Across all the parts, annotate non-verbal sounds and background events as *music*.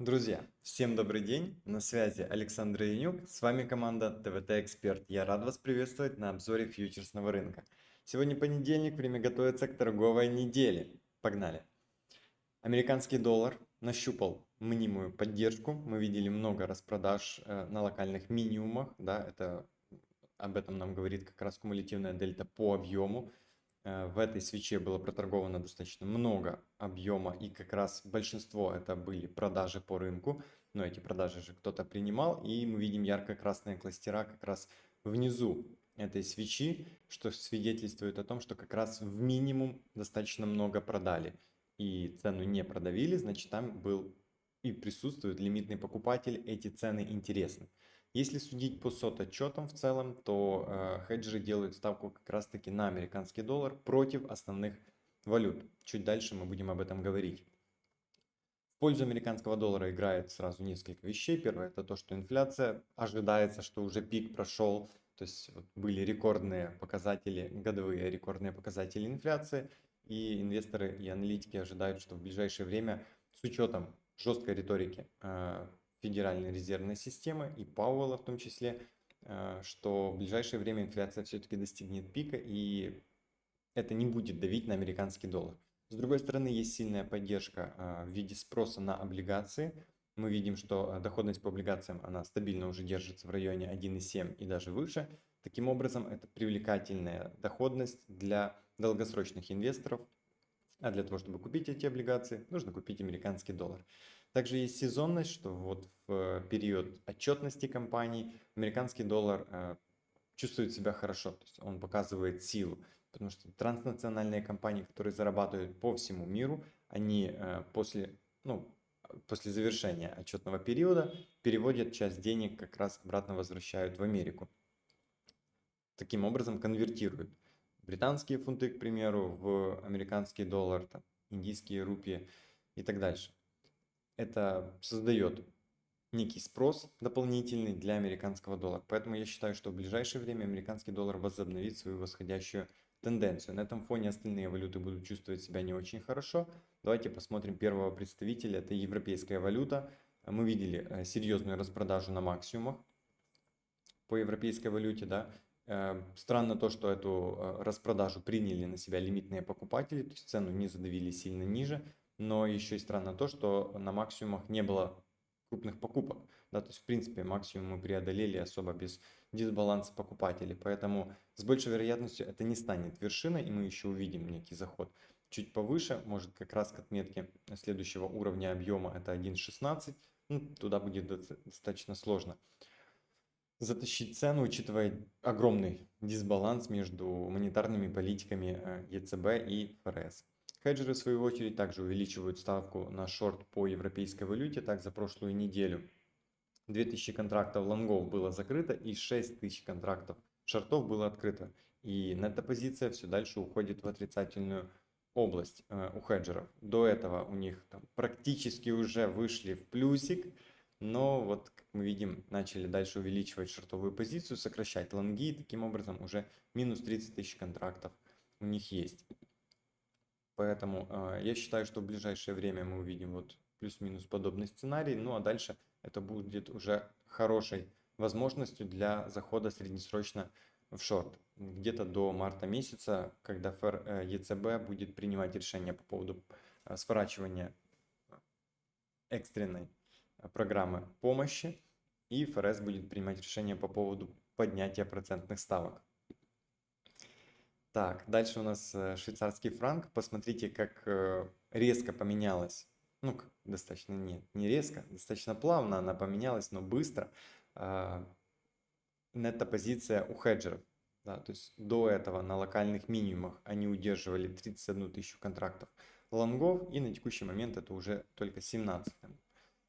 Друзья, всем добрый день, на связи Александр Янюк, с вами команда ТВТ Эксперт. Я рад вас приветствовать на обзоре фьючерсного рынка. Сегодня понедельник, время готовится к торговой неделе. Погнали! Американский доллар нащупал мнимую поддержку. Мы видели много распродаж э, на локальных минимумах. Да, это, об этом нам говорит как раз кумулятивная дельта по объему. Э, в этой свече было проторговано достаточно много объема и как раз большинство это были продажи по рынку. Но эти продажи же кто-то принимал и мы видим ярко-красные кластера как раз внизу этой свечи, что свидетельствует о том, что как раз в минимум достаточно много продали и цену не продавили, значит там был и присутствует лимитный покупатель, эти цены интересны. Если судить по сот отчетам в целом, то э, хеджеры делают ставку как раз таки на американский доллар против основных валют. Чуть дальше мы будем об этом говорить. В пользу американского доллара играет сразу несколько вещей. Первое это то, что инфляция ожидается, что уже пик прошел. То есть вот были рекордные показатели, годовые рекордные показатели инфляции. И инвесторы и аналитики ожидают, что в ближайшее время с учетом жесткой риторики э, Федеральной резервной системы и Пауэлла в том числе, э, что в ближайшее время инфляция все-таки достигнет пика и это не будет давить на американский доллар. С другой стороны, есть сильная поддержка э, в виде спроса на облигации. Мы видим, что доходность по облигациям она стабильно уже держится в районе 1,7 и даже выше. Таким образом, это привлекательная доходность для долгосрочных инвесторов. А для того, чтобы купить эти облигации, нужно купить американский доллар. Также есть сезонность, что вот в период отчетности компаний американский доллар э, чувствует себя хорошо, то есть он показывает силу, потому что транснациональные компании, которые зарабатывают по всему миру, они э, после, ну, после завершения отчетного периода переводят часть денег как раз обратно возвращают в Америку. Таким образом конвертируют британские фунты, к примеру, в американский доллар, там, индийские рупии и так дальше это создает некий спрос дополнительный для американского доллара. Поэтому я считаю, что в ближайшее время американский доллар возобновит свою восходящую тенденцию. На этом фоне остальные валюты будут чувствовать себя не очень хорошо. Давайте посмотрим первого представителя. Это европейская валюта. Мы видели э, серьезную распродажу на максимумах по европейской валюте. Да? Э, странно то, что эту э, распродажу приняли на себя лимитные покупатели, то есть цену не задавили сильно ниже но еще и странно то, что на максимумах не было крупных покупок. Да, то есть, в принципе, максимум мы преодолели особо без дисбаланса покупателей. Поэтому с большей вероятностью это не станет вершиной, и мы еще увидим некий заход чуть повыше, может как раз к отметке следующего уровня объема, это 1.16. Ну, туда будет достаточно сложно затащить цену, учитывая огромный дисбаланс между монетарными политиками э, ЕЦБ и ФРС. Хеджеры, в свою очередь, также увеличивают ставку на шорт по европейской валюте. Так, за прошлую неделю 2000 контрактов лонгов было закрыто и 6000 контрактов шортов было открыто. И эта позиция все дальше уходит в отрицательную область э, у хеджеров. До этого у них там, практически уже вышли в плюсик, но вот, как мы видим, начали дальше увеличивать шортовую позицию, сокращать лонги, и таким образом уже минус 30 тысяч контрактов у них есть. Поэтому э, я считаю, что в ближайшее время мы увидим вот плюс-минус подобный сценарий. Ну а дальше это будет уже хорошей возможностью для захода среднесрочно в шорт. Где-то до марта месяца, когда ФР э, ЕЦБ будет принимать решение по поводу э, сворачивания экстренной э, программы помощи, и ФРС будет принимать решение по поводу поднятия процентных ставок. Так, дальше у нас э, швейцарский франк. Посмотрите, как э, резко поменялась. Ну, достаточно нет, не резко, достаточно плавно она поменялась, но быстро. Э, нетто-позиция у хеджеров. Да, то есть до этого на локальных минимумах они удерживали 31 тысячу контрактов лонгов, и на текущий момент это уже только 17.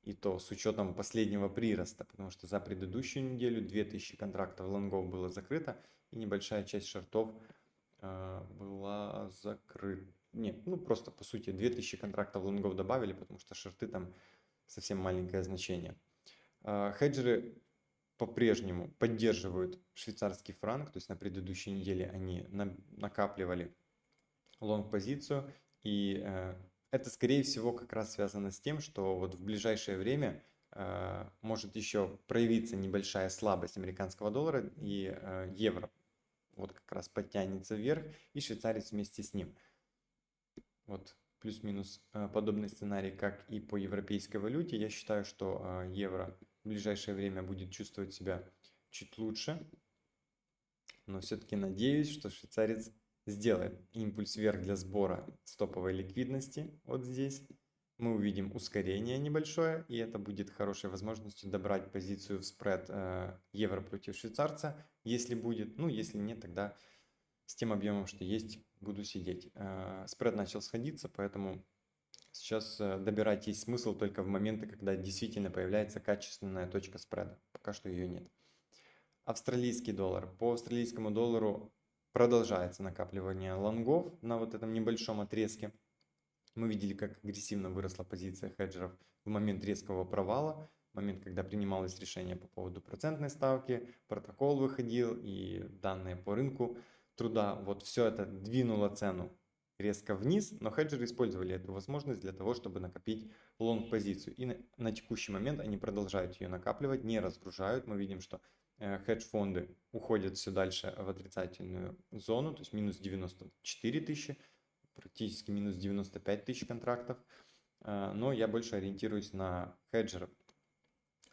И то с учетом последнего прироста, потому что за предыдущую неделю 2000 контрактов лонгов было закрыто, и небольшая часть шортов а, была закрыта. Нет, ну просто по сути 2000 контрактов лонгов добавили, потому что шорты там совсем маленькое значение. А, хеджеры по-прежнему поддерживают швейцарский франк, то есть на предыдущей неделе они накапливали лонг-позицию и э, это, скорее всего, как раз связано с тем, что вот в ближайшее время э, может еще проявиться небольшая слабость американского доллара и э, евро. Вот как раз подтянется вверх и швейцарец вместе с ним. Вот плюс-минус э, подобный сценарий, как и по европейской валюте. Я считаю, что э, евро в ближайшее время будет чувствовать себя чуть лучше. Но все-таки надеюсь, что швейцарец сделает импульс вверх для сбора стоповой ликвидности вот здесь. Мы увидим ускорение небольшое, и это будет хорошей возможностью добрать позицию в спред э, евро против швейцарца, если будет. Ну, если нет, тогда с тем объемом, что есть, буду сидеть. Э, спред начал сходиться, поэтому сейчас э, добирать есть смысл только в моменты, когда действительно появляется качественная точка спреда. Пока что ее нет. Австралийский доллар. По австралийскому доллару продолжается накапливание лонгов на вот этом небольшом отрезке. Мы видели, как агрессивно выросла позиция хеджеров в момент резкого провала, в момент, когда принималось решение по поводу процентной ставки, протокол выходил и данные по рынку труда. Вот все это двинуло цену резко вниз, но хеджеры использовали эту возможность для того, чтобы накопить лонг-позицию. И на, на текущий момент они продолжают ее накапливать, не разгружают. Мы видим, что Э, хедж-фонды уходят все дальше в отрицательную зону, то есть минус 94 тысячи, практически минус 95 тысяч контрактов. Э, но я больше ориентируюсь на хеджеров,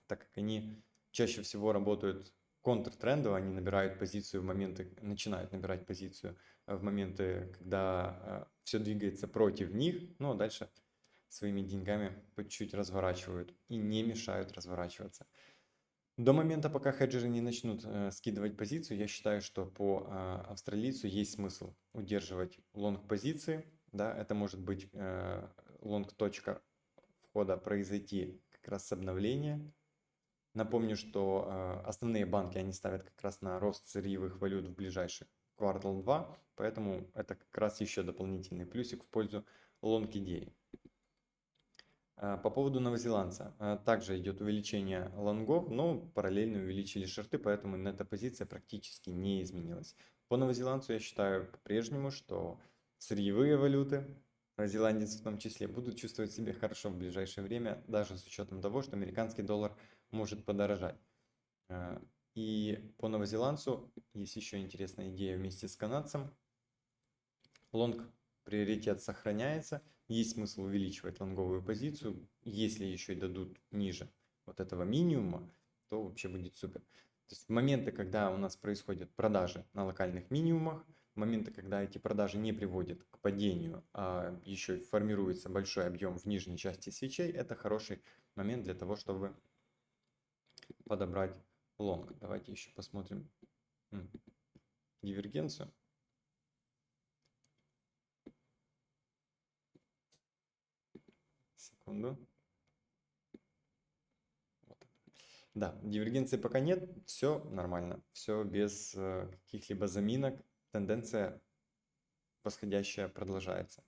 так как они чаще всего работают контртрендово, они набирают позицию в моменты, начинают набирать позицию в моменты, когда э, все двигается против них, но дальше своими деньгами по чуть-чуть разворачивают и не мешают разворачиваться. До момента, пока хеджеры не начнут э, скидывать позицию, я считаю, что по э, австралийцу есть смысл удерживать лонг-позиции. Да, это может быть э, лонг-точка входа произойти как раз с обновления. Напомню, что э, основные банки они ставят как раз на рост сырьевых валют в ближайший квартал 2, поэтому это как раз еще дополнительный плюсик в пользу лонг-идеи. А, по поводу новозеландца. А, также идет увеличение лонгов, но параллельно увеличили шорты, поэтому эта позиция практически не изменилась. По новозеландцу я считаю по-прежнему, что сырьевые валюты, новозеландец в том числе, будут чувствовать себя хорошо в ближайшее время, даже с учетом того, что американский доллар может подорожать. А, и по новозеландцу есть еще интересная идея вместе с канадцем. Лонг приоритет сохраняется – есть смысл увеличивать лонговую позицию. Если еще и дадут ниже вот этого минимума, то вообще будет супер. То есть в моменты, когда у нас происходят продажи на локальных минимумах, моменты, когда эти продажи не приводят к падению, а еще формируется большой объем в нижней части свечей, это хороший момент для того, чтобы подобрать лонг. Давайте еще посмотрим дивергенцию. Секунду. Вот. Да, дивергенции пока нет, все нормально, все без э, каких-либо заминок, тенденция восходящая продолжается.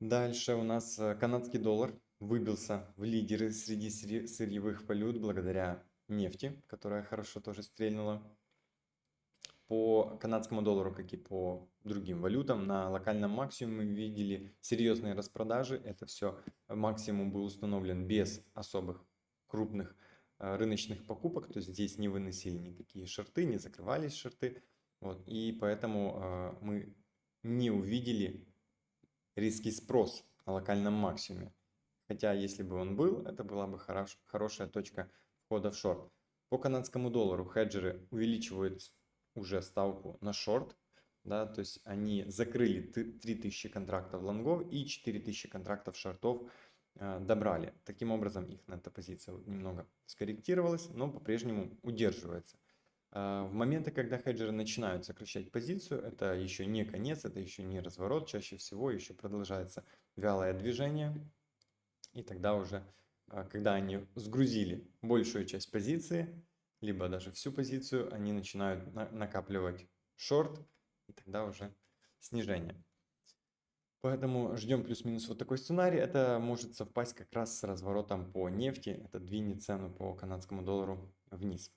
Дальше у нас э, канадский доллар выбился в лидеры среди сырьевых валют благодаря нефти, которая хорошо тоже стрельнула по канадскому доллару, как и по другим валютам, на локальном максимуме мы видели серьезные распродажи. Это все максимум был установлен без особых крупных э, рыночных покупок, то есть здесь не выносили никакие шорты, не закрывались шорты. Вот, и поэтому э, мы не увидели риски спрос на локальном максимуме. Хотя, если бы он был, это была бы хорош, хорошая точка входа в шорт. По канадскому доллару хеджеры увеличивают уже ставку на шорт, да, то есть они закрыли 3000 контрактов лонгов и 4000 контрактов шортов э, добрали. Таким образом их эта позиция немного скорректировалась, но по-прежнему удерживается. Э, в моменты, когда хеджеры начинают сокращать позицию, это еще не конец, это еще не разворот, чаще всего еще продолжается вялое движение. И тогда уже, э, когда они сгрузили большую часть позиции, либо даже всю позицию, они начинают на накапливать шорт, и тогда уже снижение. Поэтому ждем плюс-минус вот такой сценарий. Это может совпасть как раз с разворотом по нефти. Это двинет цену по канадскому доллару вниз.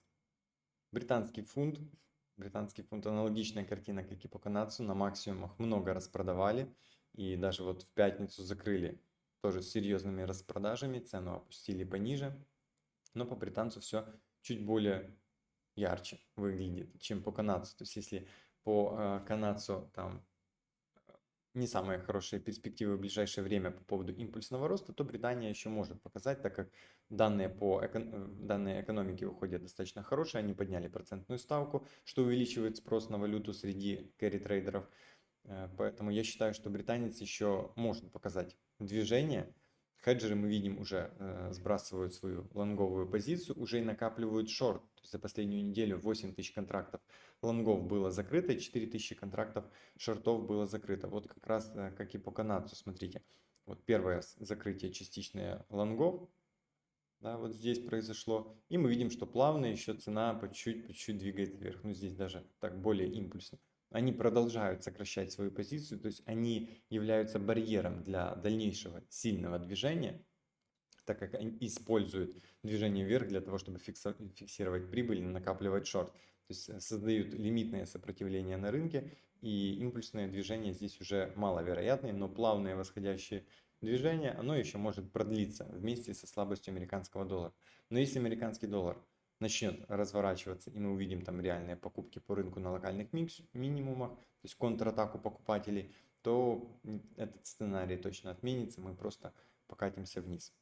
Британский фунт. Британский фунт аналогичная картина, как и по канадцу. На максимумах много распродавали. и даже вот в пятницу закрыли тоже с серьезными распродажами, цену опустили пониже, но по британцу все чуть более ярче выглядит, чем по канадцу. То есть если по э, канадцу там не самые хорошие перспективы в ближайшее время по поводу импульсного роста, то Британия еще может показать, так как данные по эко... данные экономики выходят достаточно хорошие, они подняли процентную ставку, что увеличивает спрос на валюту среди кэрри-трейдеров. Э, поэтому я считаю, что британец еще может показать движение. Хеджеры мы видим уже э, сбрасывают свою лонговую позицию, уже и накапливают шорт. То есть за последнюю неделю 8 тысяч контрактов лонгов было закрыто, и 4 тысячи контрактов шортов было закрыто. Вот как раз э, как и по канадцу, смотрите. Вот первое закрытие частичное лонгов, да, вот здесь произошло. И мы видим, что плавно еще цена по чуть-чуть, двигается вверх. Ну, здесь даже так более импульсно они продолжают сокращать свою позицию, то есть они являются барьером для дальнейшего сильного движения, так как они используют движение вверх для того, чтобы фиксировать прибыль и накапливать шорт. То есть э, создают лимитное сопротивление на рынке, и импульсное движение здесь уже маловероятное, но плавное восходящее движение, оно еще может продлиться вместе со слабостью американского доллара. Но если американский доллар начнет разворачиваться, и мы увидим там реальные покупки по рынку на локальных минимумах, то есть контратаку покупателей, то этот сценарий точно отменится, мы просто покатимся вниз.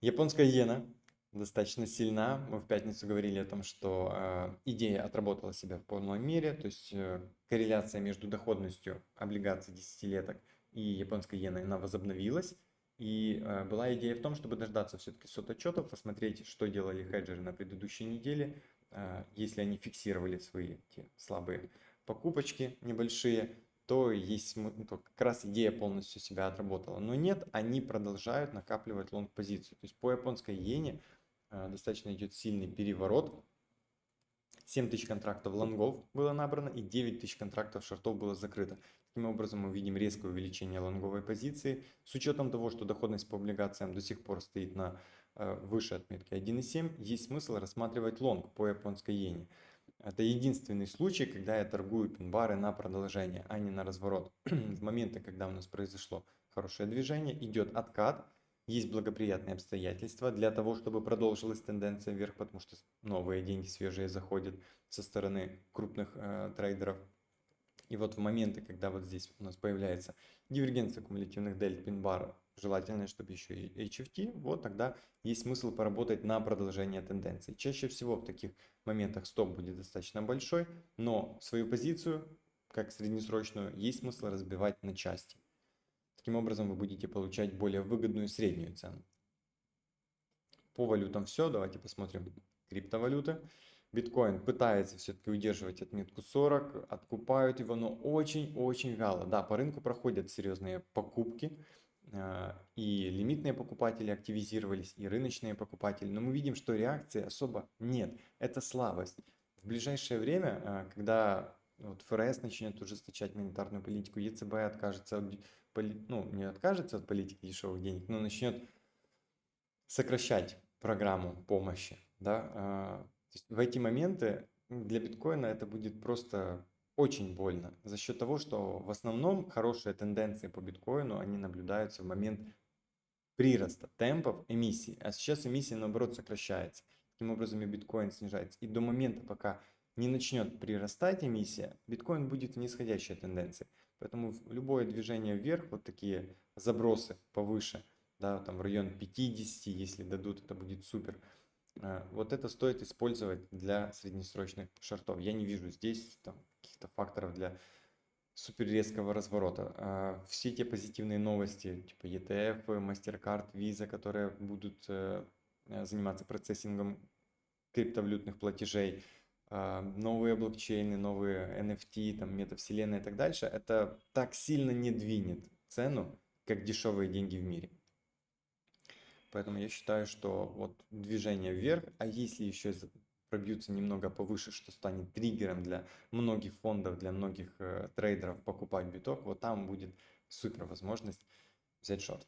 Японская иена достаточно сильна. Мы в пятницу говорили о том, что э, идея отработала себя в полной мере, то есть э, корреляция между доходностью облигаций десятилеток и японской иеной, она возобновилась. И э, была идея в том, чтобы дождаться все-таки сот-отчетов, посмотреть, что делали хеджеры на предыдущей неделе, э, если они фиксировали свои те слабые покупочки небольшие, то есть ну, то как раз идея полностью себя отработала. Но нет, они продолжают накапливать лонг-позицию. То есть по японской иене э, достаточно идет сильный переворот. 7 тысяч контрактов лонгов было набрано и 9 тысяч контрактов шортов было закрыто. Таким образом, мы видим резкое увеличение лонговой позиции. С учетом того, что доходность по облигациям до сих пор стоит на э, выше отметки 1,7, есть смысл рассматривать лонг по японской иене. Это единственный случай, когда я торгую пин-бары на продолжение, а не на разворот. *clears throat* В моменты, когда у нас произошло хорошее движение, идет откат, есть благоприятные обстоятельства для того, чтобы продолжилась тенденция вверх, потому что новые деньги свежие заходят со стороны крупных э, трейдеров. И вот в моменты, когда вот здесь у нас появляется дивергенция кумулятивных дельт пин-бара, желательно, чтобы еще и HFT, вот тогда есть смысл поработать на продолжение тенденции. Чаще всего в таких моментах стоп будет достаточно большой, но свою позицию, как среднесрочную, есть смысл разбивать на части. Таким образом вы будете получать более выгодную среднюю цену. По валютам все, давайте посмотрим криптовалюты. Биткоин пытается все-таки удерживать отметку 40, откупают его, но очень-очень вяло. Да, по рынку проходят серьезные покупки, э, и лимитные покупатели активизировались, и рыночные покупатели, но мы видим, что реакции особо нет. Это слабость. В ближайшее время, э, когда вот ФРС начнет ужесточать монетарную политику, ЕЦБ откажется от, ну, не откажется от политики дешевых денег, но начнет сокращать программу помощи, да, э, то есть в эти моменты для биткоина это будет просто очень больно за счет того, что в основном хорошие тенденции по биткоину, они наблюдаются в момент прироста темпов эмиссии, а сейчас эмиссия наоборот сокращается. Таким образом и биткоин снижается. И до момента, пока не начнет прирастать эмиссия, биткоин будет в нисходящей тенденции. Поэтому любое движение вверх, вот такие забросы повыше, да, там в район 50, если дадут, это будет супер. А, вот это стоит использовать для среднесрочных шортов. Я не вижу здесь каких-то факторов для супер резкого разворота. А, все те позитивные новости, типа ETF, MasterCard, Visa, которые будут э, заниматься процессингом криптовалютных платежей, а, новые блокчейны, новые NFT, там, метавселенная и так дальше, это так сильно не двинет цену, как дешевые деньги в мире. Поэтому я считаю, что вот движение вверх, а если еще пробьются немного повыше, что станет триггером для многих фондов, для многих э, трейдеров покупать биток, вот там будет супер возможность взять шорт.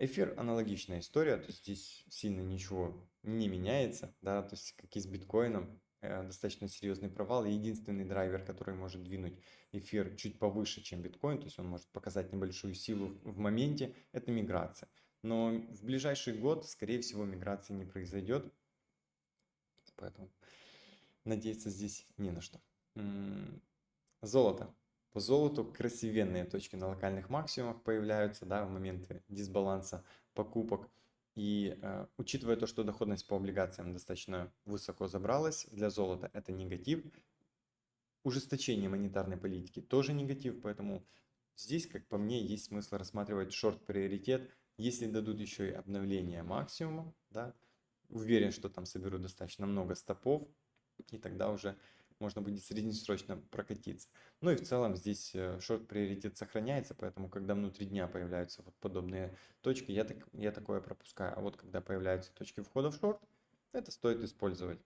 Эфир аналогичная история, то есть здесь сильно ничего не меняется, да, то есть как и с биткоином, э, достаточно серьезный провал. Единственный драйвер, который может двинуть эфир чуть повыше, чем биткоин, то есть он может показать небольшую силу в моменте, это миграция. Но в ближайший год, скорее всего, миграции не произойдет. Поэтому надеяться здесь не на что. Золото. По золоту красивенные точки на локальных максимумах появляются да, в моменты дисбаланса покупок. И э, учитывая то, что доходность по облигациям достаточно высоко забралась, для золота это негатив. Ужесточение монетарной политики тоже негатив, поэтому здесь, как по мне, есть смысл рассматривать шорт-приоритет, если дадут еще и обновление максимума, да, уверен, что там соберу достаточно много стопов, и тогда уже можно будет среднесрочно прокатиться. Ну и в целом здесь э, шорт-приоритет сохраняется, поэтому когда внутри дня появляются вот подобные точки, я, так, я такое пропускаю. А вот когда появляются точки входа в шорт, это стоит использовать.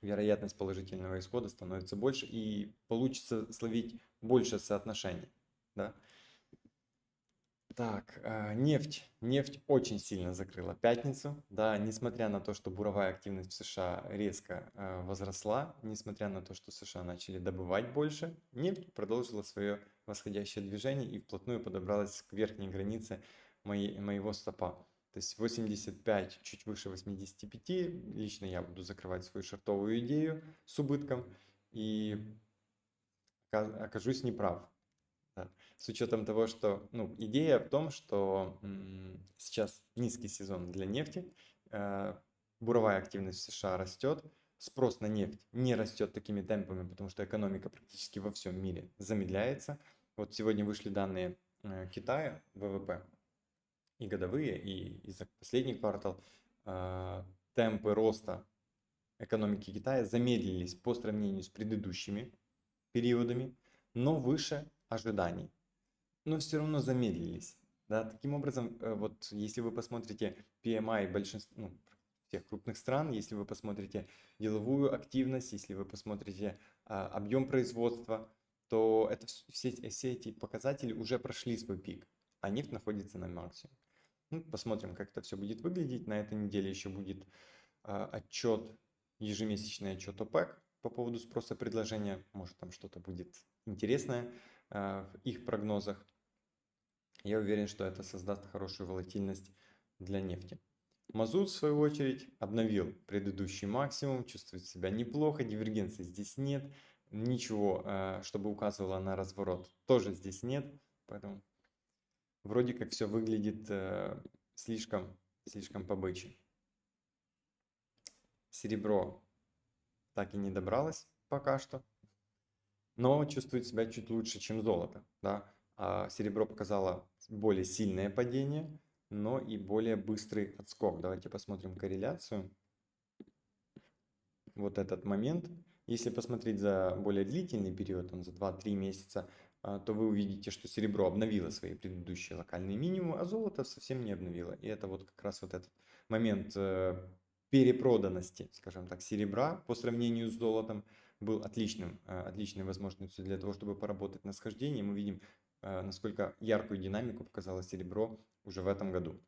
Вероятность положительного исхода становится больше и получится словить больше соотношений. Да? Так, э, нефть. Нефть очень сильно закрыла пятницу. Да, несмотря на то, что буровая активность в США резко э, возросла, несмотря на то, что США начали добывать больше, нефть продолжила свое восходящее движение и вплотную подобралась к верхней границе моей, моего стопа. То есть 85, чуть выше 85. Лично я буду закрывать свою шартовую идею с убытком и окажусь неправ. С учетом того, что ну, идея в том, что сейчас низкий сезон для нефти, э, буровая активность в США растет, спрос на нефть не растет такими темпами, потому что экономика практически во всем мире замедляется. Вот сегодня вышли данные э, Китая, ВВП, и годовые, и, и за последний квартал э, темпы роста экономики Китая замедлились по сравнению с предыдущими периодами, но выше ожиданий, но все равно замедлились. Да? Таким образом, э, вот если вы посмотрите PMI большинства, ну, всех крупных стран, если вы посмотрите деловую активность, если вы посмотрите а, объем производства, то это все, все эти показатели уже прошли свой пик, а нефть находится на максимуме. Ну, посмотрим, как это все будет выглядеть. На этой неделе еще будет а, отчет, ежемесячный отчет ОПЕК по поводу спроса предложения. Может, там что-то будет интересное. Э, в их прогнозах. Я уверен, что это создаст хорошую волатильность для нефти. Мазут, в свою очередь, обновил предыдущий максимум, чувствует себя неплохо, дивергенции здесь нет, ничего, э, чтобы указывало на разворот, тоже здесь нет, поэтому вроде как все выглядит э, слишком, слишком побычий. Серебро так и не добралось пока что но чувствует себя чуть лучше, чем золото. Да? А серебро показало более сильное падение, но и более быстрый отскок. Давайте посмотрим корреляцию. Вот этот момент. Если посмотреть за более длительный период, он за 2-3 месяца, а, то вы увидите, что серебро обновило свои предыдущие локальные минимумы, а золото совсем не обновило. И это вот как раз вот этот момент э, перепроданности, скажем так, серебра по сравнению с золотом был отличным, э, отличной возможностью для того, чтобы поработать на схождении. Мы видим, э, насколько яркую динамику показало серебро уже в этом году.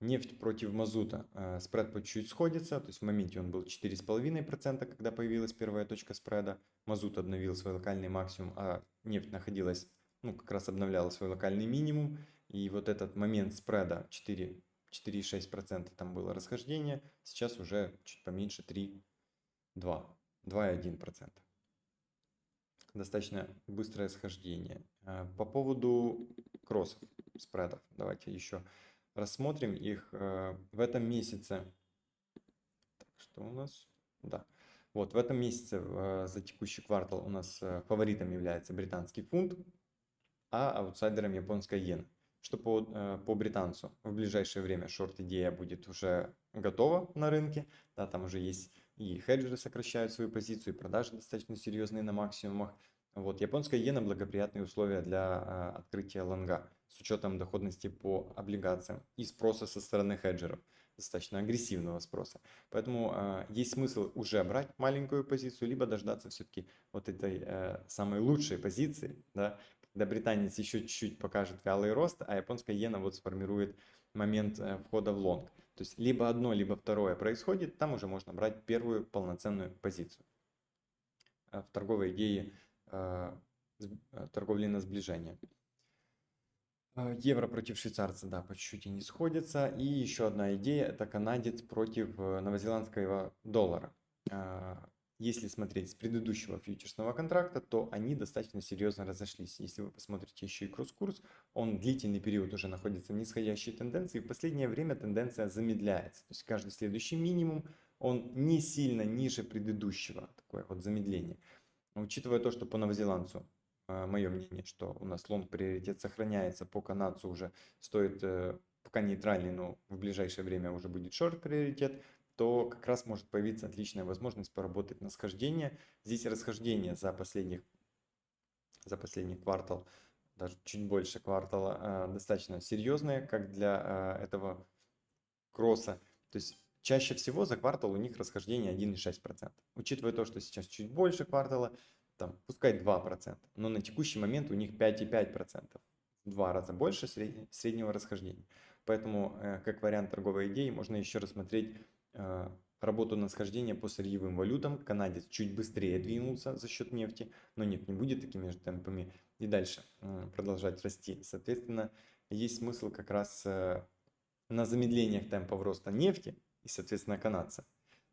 Нефть против мазута. Э, спред по чуть-чуть сходится, то есть в моменте он был 4,5%, когда появилась первая точка спреда. Мазут обновил свой локальный максимум, а нефть находилась, ну как раз обновляла свой локальный минимум. И вот этот момент спреда 4 4,6% там было расхождение, сейчас уже чуть поменьше 3,2%. 2,1%. Достаточно быстрое схождение. А, по поводу кроссов, спредов, давайте еще рассмотрим их э, в этом месяце. Так, что у нас? Да. Вот в этом месяце э, за текущий квартал у нас фаворитом является британский фунт, а аутсайдером японская иена. Что по, по британцу в ближайшее время шорт-идея будет уже готова на рынке, да, там уже есть и хеджеры сокращают свою позицию, и продажи достаточно серьезные на максимумах. Вот, японская иена благоприятные условия для а, открытия лонга с учетом доходности по облигациям и спроса со стороны хеджеров, достаточно агрессивного спроса. Поэтому а, есть смысл уже брать маленькую позицию, либо дождаться все-таки вот этой а, самой лучшей позиции, да, когда британец еще чуть-чуть покажет вялый рост, а японская иена вот сформирует момент а, входа в лонг. То есть либо одно, либо второе происходит, там уже можно брать первую полноценную позицию. В торговой идее торговли на сближение. Евро против швейцарца, да, по чуть-чуть не сходится. И еще одна идея, это канадец против новозеландского доллара если смотреть с предыдущего фьючерсного контракта, то они достаточно серьезно разошлись. Если вы посмотрите еще и кросс-курс, он длительный период уже находится в нисходящей тенденции. В последнее время тенденция замедляется. То есть каждый следующий минимум, он не сильно ниже предыдущего. Такое вот замедление. Учитывая то, что по новозеландцу, э, мое мнение, что у нас лонг приоритет сохраняется, по канадцу уже стоит э, пока нейтральный, но в ближайшее время уже будет шорт приоритет то как раз может появиться отличная возможность поработать на схождение. Здесь расхождение за последних, за последний квартал, даже чуть больше квартала, а, достаточно серьезное, как для а, этого кросса. То есть чаще всего за квартал у них расхождение 1,6%. Учитывая то, что сейчас чуть больше квартала, там, пускай 2%, но на текущий момент у них 5,5%. В два раза больше среднего расхождения. Поэтому, э, как вариант торговой идеи, можно еще рассмотреть работу на схождение по сырьевым валютам. Канадец чуть быстрее двинулся за счет нефти, но нет, не будет такими же темпами и дальше э, продолжать расти. Соответственно, есть смысл как раз э, на замедлениях темпов роста нефти и, соответственно, канадца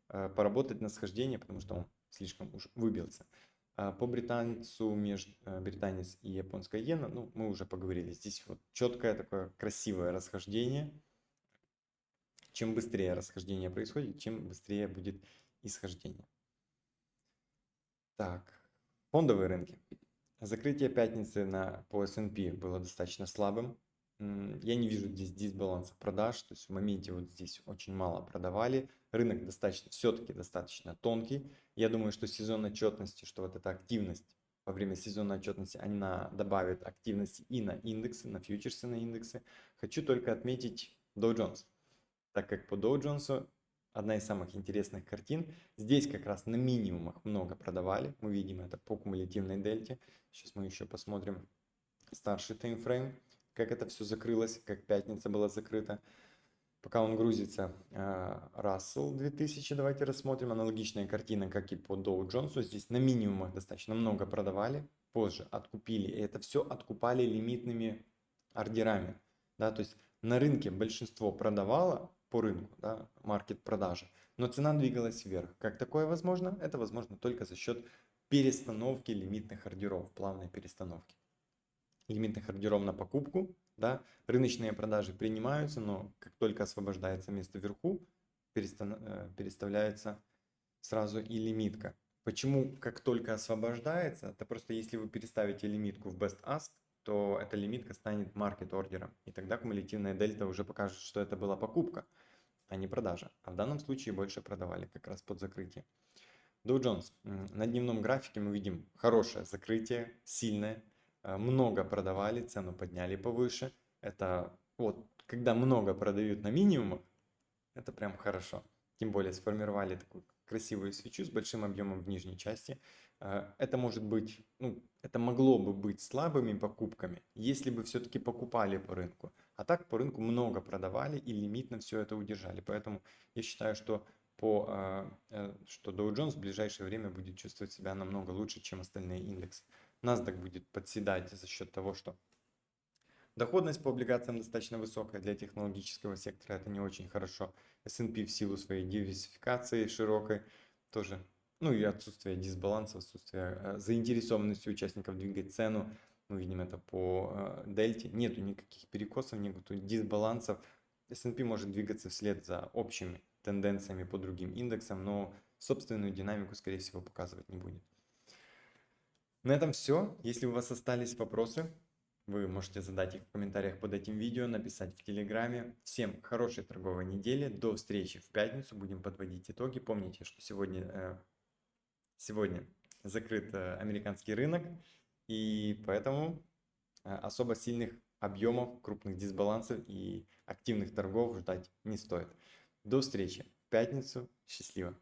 поработать на схождение, потому что он слишком уж выбился. А по британцу, между британец и японская иена, ну, мы уже поговорили. Здесь вот четкое такое красивое расхождение – чем быстрее расхождение происходит, чем быстрее будет исхождение. Так, фондовые рынки. Закрытие пятницы на, по S&P было достаточно слабым. Я не вижу здесь дисбаланса продаж, то есть в моменте вот здесь очень мало продавали. Рынок достаточно, все-таки достаточно тонкий. Я думаю, что сезон отчетности, что вот эта активность во время сезонной отчетности, она добавит активности и на индексы, на фьючерсы на индексы. Хочу только отметить Dow Jones так как по Dow Jones одна из самых интересных картин. Здесь как раз на минимумах много продавали. Мы видим это по кумулятивной дельте. Сейчас мы еще посмотрим старший таймфрейм, как это все закрылось, как пятница была закрыта. Пока он грузится, Russell э, 2000, давайте рассмотрим. Аналогичная картина, как и по Dow Jones. Здесь на минимумах достаточно много продавали, позже откупили. И это все откупали лимитными ордерами. Да, то есть на рынке большинство продавало, по рынку, да, маркет продажи. Но цена двигалась вверх. Как такое возможно? Это возможно только за счет перестановки лимитных ордеров, плавной перестановки. Лимитных ордеров на покупку, да, рыночные продажи принимаются, но как только освобождается место вверху, э, переставляется сразу и лимитка. Почему как только освобождается? Это просто если вы переставите лимитку в Best Ask, то эта лимитка станет маркет ордером. И тогда кумулятивная дельта уже покажет, что это была покупка, а не продажа. А в данном случае больше продавали как раз под закрытие. Dow Jones. На дневном графике мы видим хорошее закрытие, сильное. Э, много продавали, цену подняли повыше. Это вот, когда много продают на минимумах, это прям хорошо. Тем более сформировали такую красивую свечу с большим объемом в нижней части. Э, это может быть, ну, это могло бы быть слабыми покупками, если бы все-таки покупали по рынку. А так по рынку много продавали и лимитно все это удержали. Поэтому я считаю, что по, э, э, что Dow Jones в ближайшее время будет чувствовать себя намного лучше, чем остальные индексы. NASDAQ будет подседать за счет того, что доходность по облигациям достаточно высокая для технологического сектора, это не очень хорошо. S&P в силу своей диверсификации широкой тоже ну и отсутствие дисбаланса, отсутствие э, заинтересованности участников двигать цену. Мы видим это по э, дельте. Нету никаких перекосов, нету дисбалансов. S&P может двигаться вслед за общими тенденциями по другим индексам, но собственную динамику, скорее всего, показывать не будет. На этом все. Если у вас остались вопросы, вы можете задать их в комментариях под этим видео, написать в Телеграме. Всем хорошей торговой недели. До встречи в пятницу. Будем подводить итоги. Помните, что сегодня э, Сегодня закрыт э, американский рынок, и поэтому э, особо сильных объемов, крупных дисбалансов и активных торгов ждать не стоит. До встречи в пятницу. Счастливо!